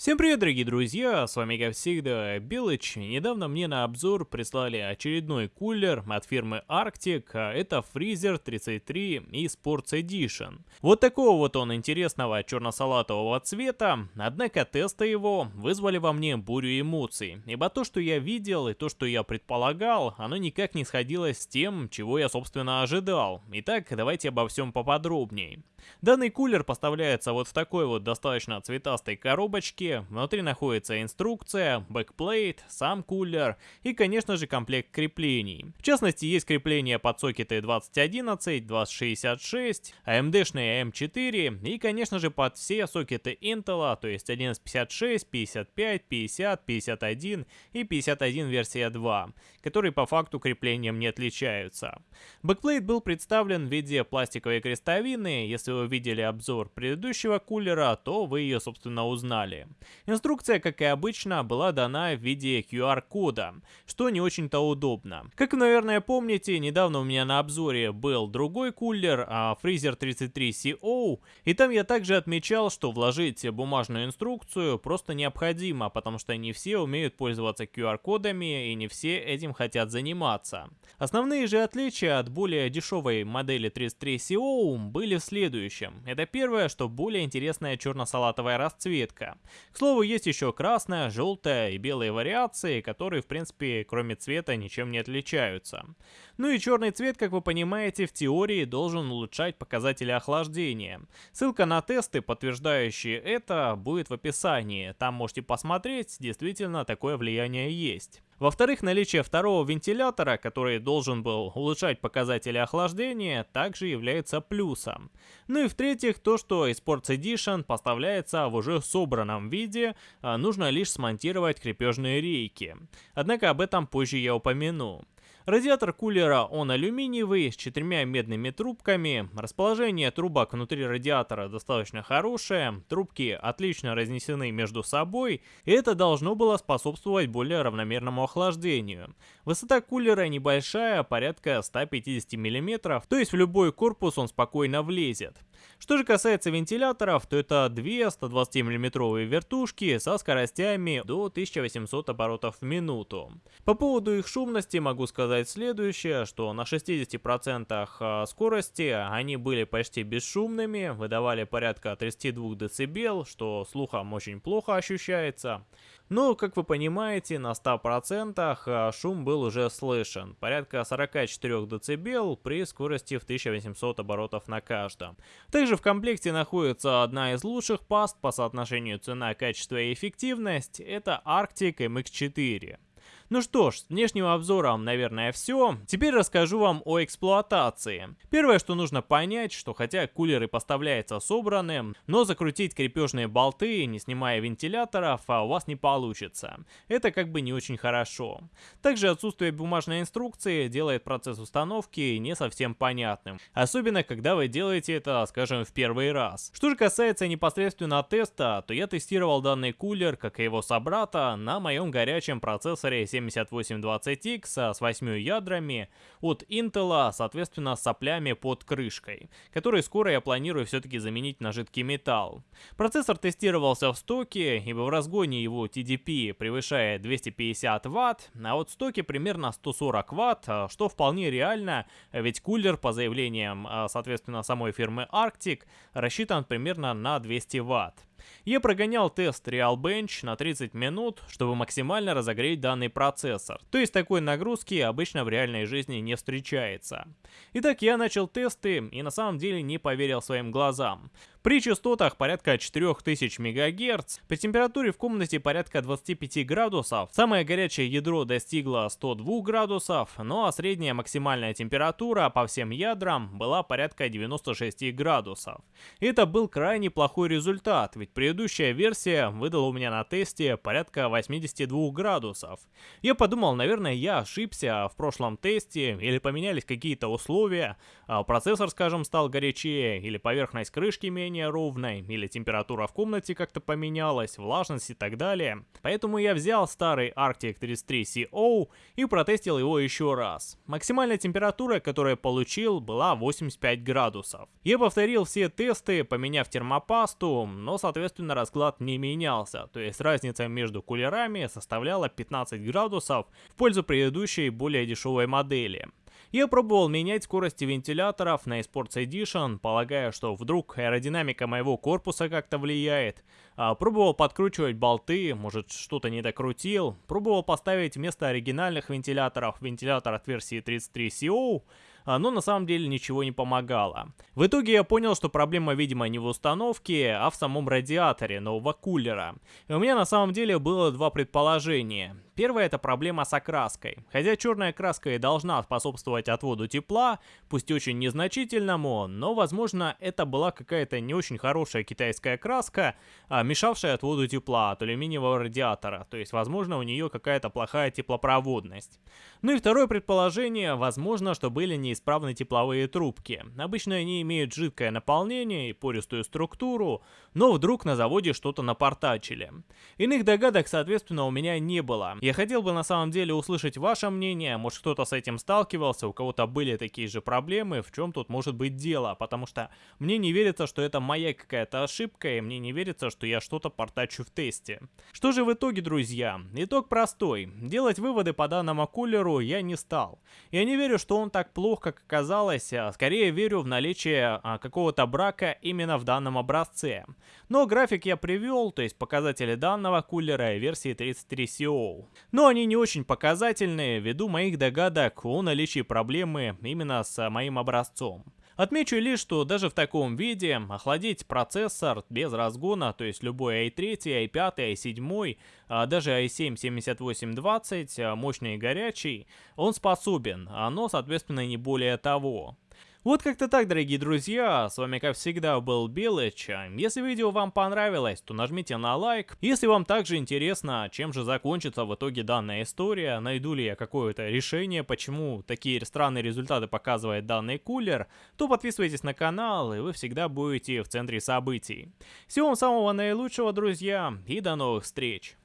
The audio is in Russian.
Всем привет, дорогие друзья, с вами как всегда Белыч. Недавно мне на обзор прислали очередной кулер от фирмы Arctic, а это Freezer 33 и Sports Edition. Вот такого вот он интересного черно-салатового цвета, однако тесты его вызвали во мне бурю эмоций, ибо то, что я видел и то, что я предполагал, оно никак не сходилось с тем, чего я собственно ожидал. Итак, давайте обо всем поподробнее. Данный кулер поставляется вот в такой вот достаточно цветастой коробочке. Внутри находится инструкция, backplate, сам кулер и, конечно же, комплект креплений. В частности, есть крепления под сокеты 2011, 2066, AMD-шные AM4 и, конечно же, под все сокеты Intel, то есть 1156, 55, 50, 51 и 51 версия 2, которые по факту креплением не отличаются. Backplate был представлен в виде пластиковой крестовины, если вы видели обзор предыдущего кулера, то вы ее, собственно, узнали. Инструкция, как и обычно, была дана в виде QR-кода, что не очень-то удобно. Как наверное, помните, недавно у меня на обзоре был другой кулер, а Freezer 33CO, и там я также отмечал, что вложить бумажную инструкцию просто необходимо, потому что не все умеют пользоваться QR-кодами и не все этим хотят заниматься. Основные же отличия от более дешевой модели 33CO были в следующем. Это первое, что более интересная черно-салатовая расцветка. К слову, есть еще красная, желтая и белые вариации, которые в принципе кроме цвета ничем не отличаются. Ну и черный цвет, как вы понимаете, в теории должен улучшать показатели охлаждения. Ссылка на тесты, подтверждающие это, будет в описании. Там можете посмотреть, действительно такое влияние есть. Во-вторых, наличие второго вентилятора, который должен был улучшать показатели охлаждения, также является плюсом. Ну и в-третьих, то, что Sports Edition поставляется в уже собранном виде, а нужно лишь смонтировать крепежные рейки. Однако об этом позже я упомяну. Радиатор кулера он алюминиевый, с четырьмя медными трубками. Расположение трубок внутри радиатора достаточно хорошее, трубки отлично разнесены между собой, и это должно было способствовать более равномерному охлаждению. Высота кулера небольшая, порядка 150 мм, то есть в любой корпус он спокойно влезет. Что же касается вентиляторов, то это две 120 мм вертушки со скоростями до 1800 оборотов в минуту. По поводу их шумности могу сказать следующее, что на 60% а, скорости они были почти бесшумными, выдавали порядка 32 дБ, что слухом очень плохо ощущается. Но, как вы понимаете, на 100% а, шум был уже слышен, порядка 44 дБ при скорости в 1800 оборотов на каждом. Также в комплекте находится одна из лучших паст по соотношению цена, качество и эффективность, это Arctic MX4. Ну что ж, с внешнего обзора, наверное, все. Теперь расскажу вам о эксплуатации. Первое, что нужно понять, что хотя кулеры поставляются собранным, но закрутить крепежные болты, не снимая вентиляторов, а у вас не получится. Это как бы не очень хорошо. Также отсутствие бумажной инструкции делает процесс установки не совсем понятным. Особенно, когда вы делаете это, скажем, в первый раз. Что же касается непосредственно теста, то я тестировал данный кулер, как и его собрата, на моем горячем процессоре 7 7820X с 8 ядрами от Intel, соответственно с соплями под крышкой, которые скоро я планирую все-таки заменить на жидкий металл. Процессор тестировался в стоке, ибо в разгоне его TDP превышает 250 Вт, а вот в стоке примерно 140 Вт, что вполне реально, ведь кулер по заявлениям, соответственно, самой фирмы Arctic рассчитан примерно на 200 Вт. Я прогонял тест RealBench на 30 минут, чтобы максимально разогреть данный процессор. То есть такой нагрузки обычно в реальной жизни не встречается. Итак, я начал тесты и на самом деле не поверил своим глазам. При частотах порядка 4000 МГц, при температуре в комнате порядка 25 градусов, самое горячее ядро достигло 102 градусов, ну а средняя максимальная температура по всем ядрам была порядка 96 градусов. Это был крайне плохой результат, ведь предыдущая версия выдала у меня на тесте порядка 82 градусов. Я подумал, наверное, я ошибся в прошлом тесте, или поменялись какие-то условия, а процессор, скажем, стал горячее, или поверхность крышки меньше, менее ровной, или температура в комнате как-то поменялась, влажность и так далее. Поэтому я взял старый Arctic 33 CO и протестил его еще раз. Максимальная температура, которую я получил, была 85 градусов. Я повторил все тесты, поменяв термопасту, но соответственно расклад не менялся, то есть разница между кулерами составляла 15 градусов в пользу предыдущей более дешевой модели. Я пробовал менять скорости вентиляторов на eSports Edition, полагая, что вдруг аэродинамика моего корпуса как-то влияет. А, пробовал подкручивать болты, может что-то не докрутил. Пробовал поставить вместо оригинальных вентиляторов вентилятор от версии 33CO, а, но на самом деле ничего не помогало. В итоге я понял, что проблема, видимо, не в установке, а в самом радиаторе нового кулера. И у меня на самом деле было два предположения. Первое это проблема с окраской. Хотя черная краска и должна способствовать отводу тепла, пусть очень незначительному, но возможно это была какая-то не очень хорошая китайская краска, а, мешавшая отводу тепла от алюминиевого радиатора, то есть возможно у нее какая-то плохая теплопроводность. Ну и второе предположение, возможно, что были неисправны тепловые трубки. Обычно они имеют жидкое наполнение и пористую структуру, но вдруг на заводе что-то напортачили. Иных догадок, соответственно, у меня не было. Я хотел бы на самом деле услышать ваше мнение, может кто-то с этим сталкивался, у кого-то были такие же проблемы, в чем тут может быть дело, потому что мне не верится, что это моя какая-то ошибка, и мне не верится, что я что-то портачу в тесте. Что же в итоге, друзья? Итог простой. Делать выводы по данному кулеру я не стал. Я не верю, что он так плох, как оказалось, а скорее верю в наличие а, какого-то брака именно в данном образце. Но график я привел, то есть показатели данного кулера версии 33CO но они не очень показательные ввиду моих догадок о наличии проблемы именно с моим образцом. Отмечу лишь, что даже в таком виде охладить процессор без разгона, то есть любой i3, i5, i7, а даже i7 7820, мощный и горячий, он способен, но соответственно не более того. Вот как-то так, дорогие друзья, с вами как всегда был Белыч. Если видео вам понравилось, то нажмите на лайк. Если вам также интересно, чем же закончится в итоге данная история, найду ли я какое-то решение, почему такие странные результаты показывает данный кулер, то подписывайтесь на канал, и вы всегда будете в центре событий. Всего вам самого наилучшего, друзья, и до новых встреч!